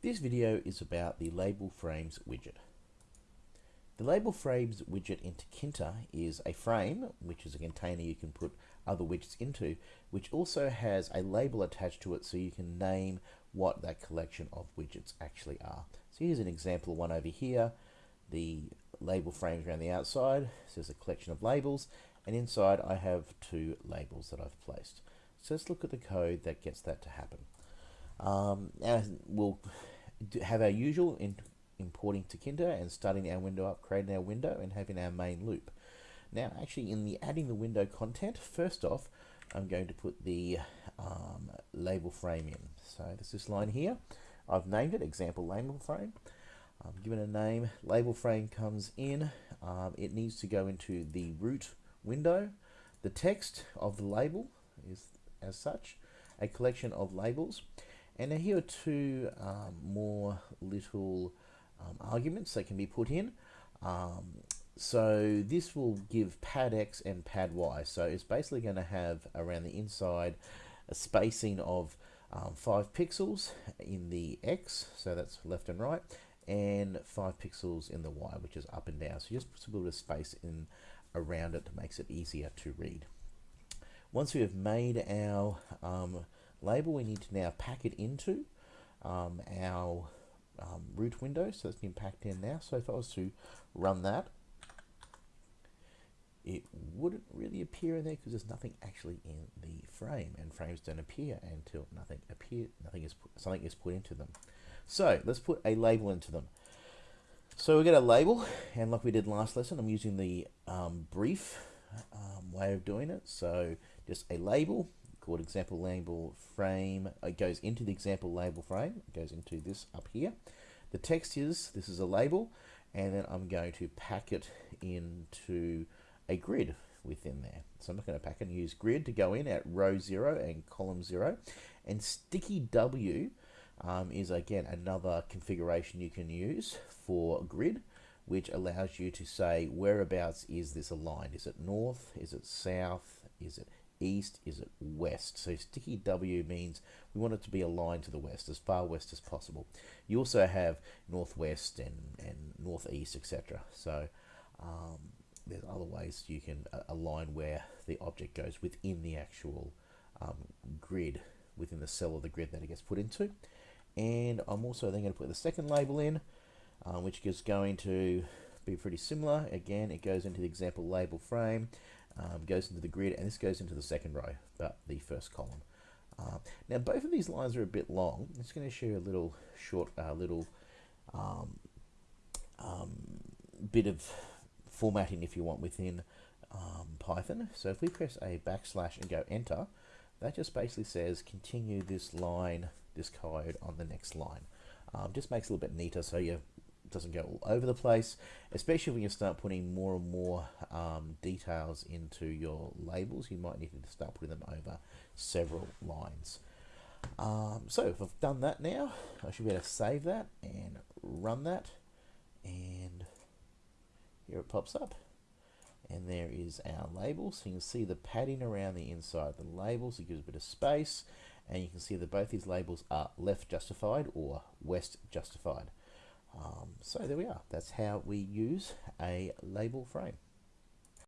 This video is about the Label Frames widget. The Label Frames widget in Tkinter is a frame, which is a container you can put other widgets into, which also has a label attached to it so you can name what that collection of widgets actually are. So here's an example one over here. The label frames around the outside, says a collection of labels, and inside I have two labels that I've placed. So let's look at the code that gets that to happen. Um, we'll have our usual in importing Tkinter and starting our window up, creating our window, and having our main loop. Now, actually, in the adding the window content, first off, I'm going to put the um, label frame in. So there's this line here. I've named it example label frame. I'm given a name. Label frame comes in. Um, it needs to go into the root window. The text of the label is as such a collection of labels. And now here are two um, more little um, arguments that can be put in. Um, so this will give pad X and pad Y. So it's basically going to have around the inside a spacing of um, 5 pixels in the X, so that's left and right, and 5 pixels in the Y, which is up and down. So just put a little space in around it makes it easier to read. Once we have made our um, label, we need to now pack it into um, our um, root window. So that's been packed in now. So if I was to run that, it wouldn't really appear in there because there's nothing actually in the frame and frames don't appear until nothing appear nothing is put, something is put into them so let's put a label into them so we get a label and like we did last lesson I'm using the um, brief um, way of doing it so just a label called example label frame. It goes into the example label frame. It goes into this up here. The text is, this is a label, and then I'm going to pack it into a grid within there. So I'm not going to pack and use grid to go in at row 0 and column 0. And sticky W um, is again another configuration you can use for grid which allows you to say whereabouts is this aligned. Is it north? Is it south? Is it east? Is it west? So sticky W means we want it to be aligned to the west, as far west as possible. You also have northwest and, and northeast, etc. So um, there's other ways you can uh, align where the object goes within the actual um, grid, within the cell of the grid that it gets put into. And I'm also then going to put the second label in, um, which is going to be pretty similar. Again, it goes into the example label frame um, goes into the grid, and this goes into the second row, but the first column. Uh, now both of these lines are a bit long. I'm just going to show you a little short, uh, little um, um, bit of formatting if you want within um, Python. So if we press a backslash and go enter, that just basically says continue this line, this code on the next line. Um, just makes it a little bit neater so you doesn't go all over the place, especially when you start putting more and more um, details into your labels. You might need to start putting them over several lines. Um, so if I've done that now, I should be able to save that and run that. And here it pops up. And there is our label. So you can see the padding around the inside of the labels. It gives a bit of space. And you can see that both these labels are left justified or west justified. Um, so there we are. That's how we use a label frame.